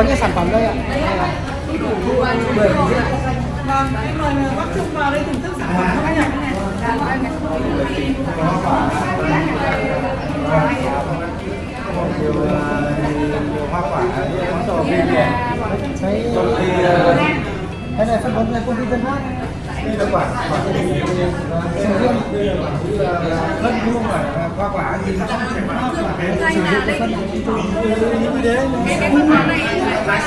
có những sản phẩm đây ạ. Vâng em mời bác Trung vào đây thưởng thức sản phẩm các anh nhỉ nhiều nhiều hoa quả món đồ về cái này phân bón này công ty Tân Phát. Đây là quả sầu là phân vuông quả hoa quả gì nó phải quả sử dụng cái phân cái cái phân này cái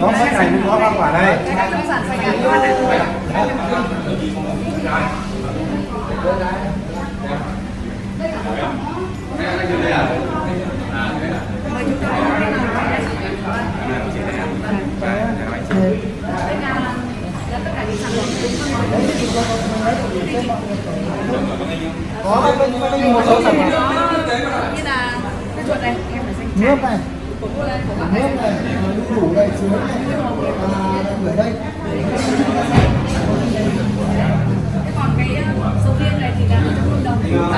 có này cũng có hoa quả đây cái nông sản sạch của anh ạ mời chú tới đây là đây là là tất cả có, sản bên có bên bên một số sản phẩm như là cái chuột này em phải xanh nước này nước này đủ này chứa này à, ở đây cái còn cái ờ, sầu riêng này thì là 100 đồng.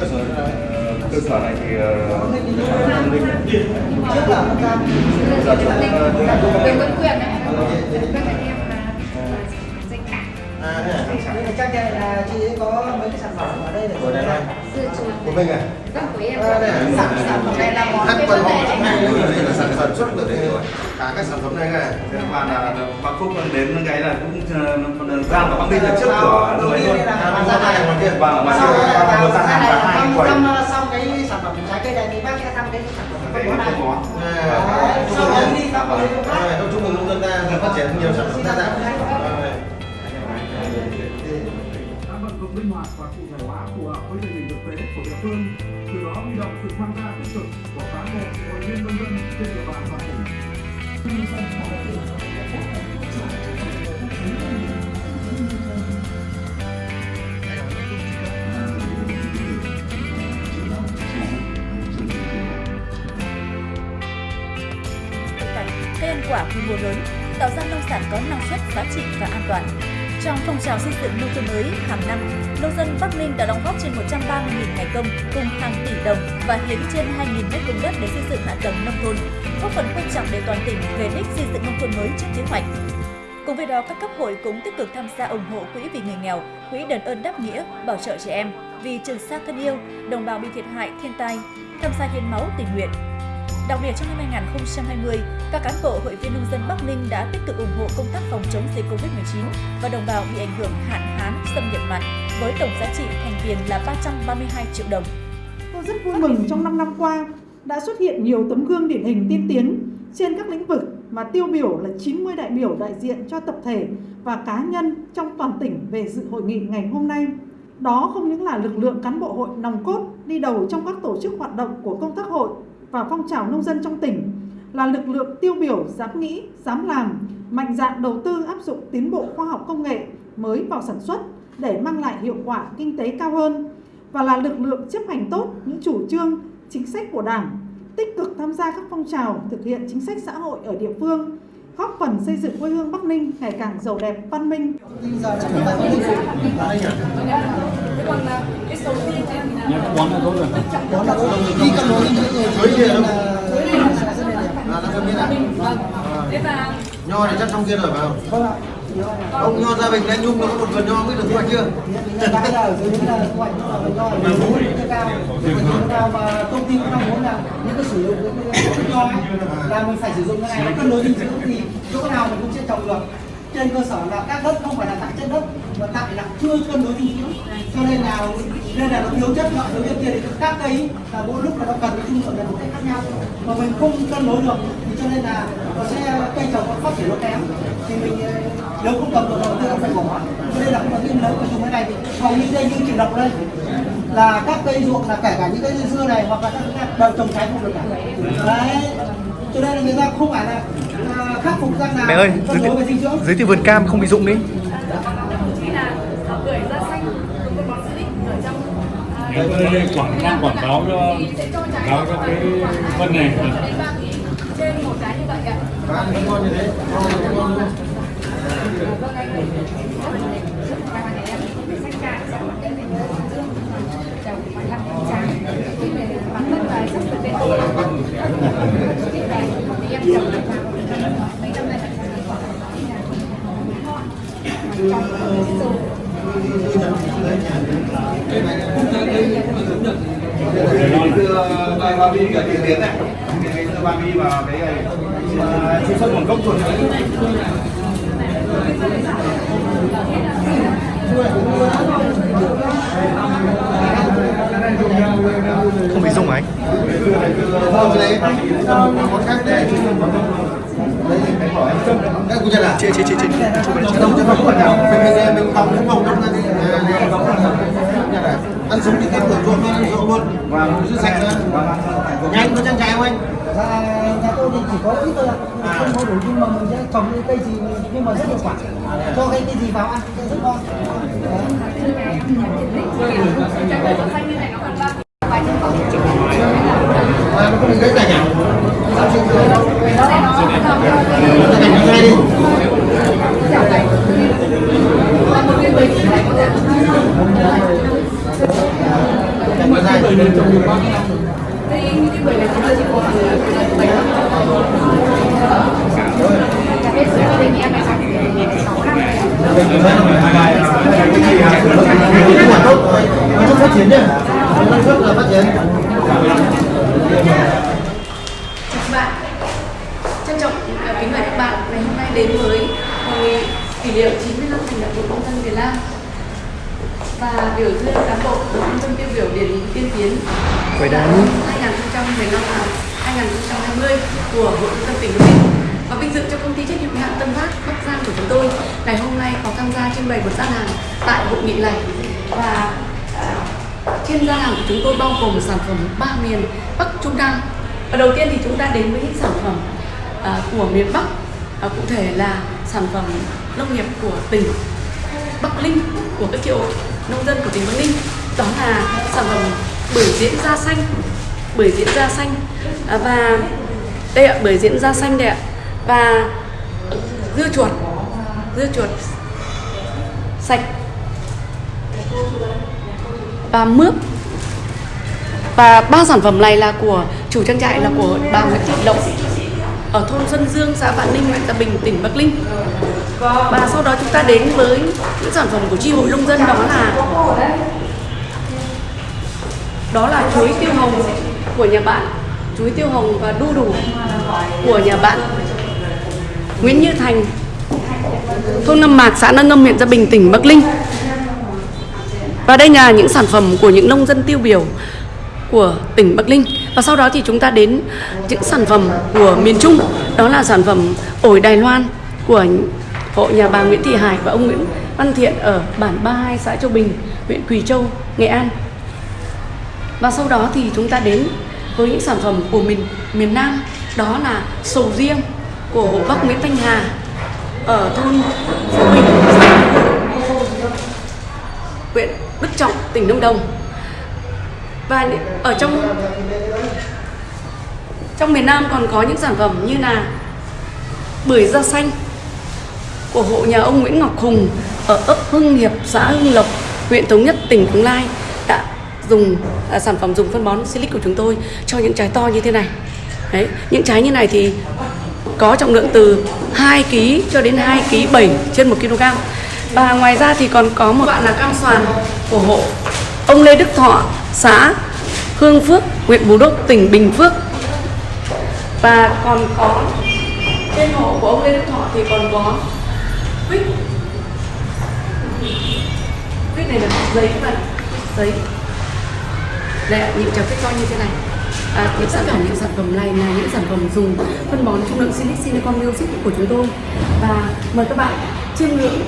Cơ sở ờ, cơ sở này thì trước là nó ra Giờ chúng chúng ta cũng Đường Vân Quyền này. Các anh em là danh cả. đây là chắc là chị ấy có mấy cái sản phẩm ở đây để Của đây này. Của mình à? Vâng, của em. À, đây là sản sản phẩm này là món quần họ trong này đây là sản phẩm xuất từ đây thôi. Cả các sản phẩm này này. Thế mà là Bác Phúc đến cái là cũng ờ, Giang và Bắc Ninh là trước cửa rồi luôn. À, ra này ngoài kia. Vâng, mà sau là vừa ra vào hàng là hai quầy. xong cái sản phẩm trái cây này thì bác sẽ thăm cái sản phẩm Cái bón này. Đấy, sau đó đi thăm vào cái khác À, Trung Mừng nông dân ta phát triển nhiều sản phẩm đa dạng. Rồi. đã vận dụng linh hoạt và cụ thể hóa tế của địa phương, từ đó huy động sự tham gia tích cực của cán bộ, hội viên nông dân trên địa bàn toàn tỉnh. cây cây ăn quả quy mô lớn, tạo ra nông sản có năng suất, giá trị và an toàn. Trong phong trào xây dựng nông thôn mới hàng năm, nông dân Bắc Ninh đã đóng góp trên 130.000 ngày công cùng hàng tỷ đồng và hiến trên 2.000 mét vuông đất để xây dựng hạ tầng nông thôn, góp phần quan trọng để toàn tỉnh về đích xây dựng nông thôn mới trước kế hoạch. Cùng với đó, các cấp hội cũng tích cực tham gia ủng hộ quỹ vì người nghèo, quỹ đền ơn đáp nghĩa, bảo trợ trẻ em, vì trường sa thân yêu, đồng bào bị thiệt hại thiên tai, tham gia hiến máu tình nguyện. Đặc biệt trong năm 2020, các cán bộ hội viên nông dân Bắc Ninh đã tích cực ủng hộ công tác phòng chống dịch Covid-19 và đồng bào bị ảnh hưởng hạn hán, xâm nhập mặn với tổng giá trị thành tiền là 332 triệu đồng. Tôi rất vui mừng trong 5 năm qua đã xuất hiện nhiều tấm gương điển hình tiên tiến trên các lĩnh vực mà tiêu biểu là 90 đại biểu đại diện cho tập thể và cá nhân trong toàn tỉnh về dự hội nghị ngày hôm nay. Đó không những là lực lượng cán bộ hội nòng cốt đi đầu trong các tổ chức hoạt động của công tác hội và phong trào nông dân trong tỉnh, là lực lượng tiêu biểu dám nghĩ, dám làm, mạnh dạn đầu tư áp dụng tiến bộ khoa học công nghệ mới vào sản xuất để mang lại hiệu quả kinh tế cao hơn và là lực lượng chấp hành tốt những chủ trương, chính sách của Đảng, tích cực tham gia các phong trào thực hiện chính sách xã hội ở địa phương, góp phần xây dựng quê hương Bắc Ninh ngày càng giàu đẹp, văn minh. Quán là tốt rồi. Quán là tốt rồi. Đi đối những người dưới kia đâu. Là nó không biết à? Thế và Nho này chắc trong kia rồi phải không? Vâng ạ. Ông nho gia bình anh Nhung nó có một vườn nho biết được thu hoạch chưa? cái là dưới những là thu hoạch là nho là nó cao nó cao mà công ty cũng mong muốn là những cái sử dụng cái cái nho ấy là mình phải sử dụng cái này nó cân đối dinh dưỡng thì chỗ nào mình cũng sẽ trồng được trên cơ sở là các đất không phải là tại chất đất mà tại là chưa cân đối dinh dưỡng cho nên là nên là nó thiếu chất loại thiếu chất kia thì các cây là mỗi lúc là nó cần cái dung lượng là một cách khác nhau mà mình không cân đối được thì cho nên là nó sẽ cây trồng nó phát triển nó kém thì mình nếu không cầm được đầu tư nó phải bỏ cho nên là không có nghiên lớn của chúng cái này thì hầu như đây như chị đọc đây là các cây ruộng là kể cả những cây dưa này hoặc là các cây đều trồng trái không được cả đấy cho nên là người ta không phải là à, khắc phục răng nào Mẹ ơi, giới dinh thiệu, giới thiệu vườn cam không bị rụng đi. khi là ờ, bưởi da xanh của con bó xích ở trong à, Đây, quảng đang quảng cáo cho cáo cho cái phân này trên một trái như vậy ạ. Cái như thế ngon luôn. ngày ba ba bi cả tiền tiến này ba bi và cái này ờ, truy xuất nguồn gốc luôn Không bị à anh? Thôi cái đấy, món khác đây. Các cụ chân à? Chị chị chị chị. Đâu chứ không phải nào. Mình mình mình phòng cái phòng trong ra đi. Ăn sống thì ăn được luôn, ăn ruộng luôn. Và giữ sạch nữa. Nhanh có trang trại không anh? Dạ, nhà tôi thì chỉ có ít thôi ạ không có đủ nhưng mà mình sẽ trồng những cây gì nhưng mà rất hiệu quả cho cái cây gì vào ăn rất ngon này. À, cái cảnh à? Sao chưa được? Nó Cái cảnh nó ngay đi là một trong vòng này có thể Cảnh nó dài. Đây, những cái này chúng tôi chỉ có khoảng bảy Cái gia đình em này khoảng năm Cái quả tốt rồi. Nó rất phát triển nhá. Nó rất là phát triển. Chào các bạn Trân trọng ờ, kính mời các bạn ngày hôm nay đến với hội nghị kỷ niệm 90 năm thành lập Hội Nông dân Việt Nam và biểu dương cán bộ nông dân tiêu biểu điển hình tiên tiến Quầy đá. 2015 và 2020 của Hội Nông dân tỉnh Bắc Ninh và vinh dự cho công ty trách nhiệm hữu hạn Tân Phát Bắc Giang của chúng tôi. Ngày hôm nay có tham gia trưng bày một gian hàng tại hội nghị này. Và à, trên gian hàng của chúng tôi bao gồm sản phẩm ba miền Bắc Trung Nam. Và đầu tiên thì chúng ta đến với những sản phẩm à, của miền Bắc. À, cụ thể là sản phẩm nông nghiệp của tỉnh Bắc Ninh của các triệu nông dân của tỉnh Bắc Ninh. Đó là sản phẩm bưởi diễn da xanh bưởi diễn da xanh. À, và đây ạ bưởi diễn da xanh đây ạ và dưa chuột. Dưa chuột sạch. Và mướp. Và ba sản phẩm này là của chủ trang trại là của bà Nguyễn Thị Lộc ở thôn Xuân Dương, xã Vạn Ninh, huyện Tam Bình, tỉnh Bắc Ninh. Và sau đó chúng ta đến với những sản phẩm của chi hội nông dân đó là đó là chuối tiêu hồng của nhà bạn. Chuối tiêu hồng và đu đủ của nhà bạn. Nguyễn Như Thành thôn Ngâm Mạc, xã Nâng Ngâm, huyện Gia Bình, tỉnh Bắc Ninh. Và đây là những sản phẩm của những nông dân tiêu biểu của tỉnh Bắc Ninh. Và sau đó thì chúng ta đến những sản phẩm của miền Trung, đó là sản phẩm ổi Đài Loan của hộ nhà bà Nguyễn Thị Hải và ông Nguyễn Văn Thiện ở bản 32 xã Châu Bình, huyện Quỳ Châu, Nghệ An. Và sau đó thì chúng ta đến với những sản phẩm của miền miền Nam, đó là sầu riêng của hộ bác Nguyễn Thanh Hà ở thôn Phú Bình, xã huyện Đức Trọng, tỉnh Lâm Đồng. Và ở trong trong miền Nam còn có những sản phẩm như là bưởi da xanh của hộ nhà ông Nguyễn Ngọc Hùng ở ấp Hưng Hiệp, xã Hưng Lộc, huyện Thống Nhất, tỉnh Đồng Nai đã dùng à, sản phẩm dùng phân bón silic của chúng tôi cho những trái to như thế này. Đấy, những trái như này thì có trọng lượng từ 2 kg cho đến 2 kg 7 trên 1 kg. Và ngoài ra thì còn có một bạn là cam xoàn của hộ ông Lê Đức Thọ, xã Hương Phước, huyện Bù Đốc, tỉnh Bình Phước. Và còn có trên hộ của ông Lê Đức Thọ thì còn có quýt. Quýt này là giấy bạn, giấy. Đây ạ, những trái quýt to như thế này. À, thì tất cả những sản phẩm này là những sản phẩm dùng phân bón trung lượng silic silicon music của chúng tôi. Và mời các bạn chiêm ngưỡng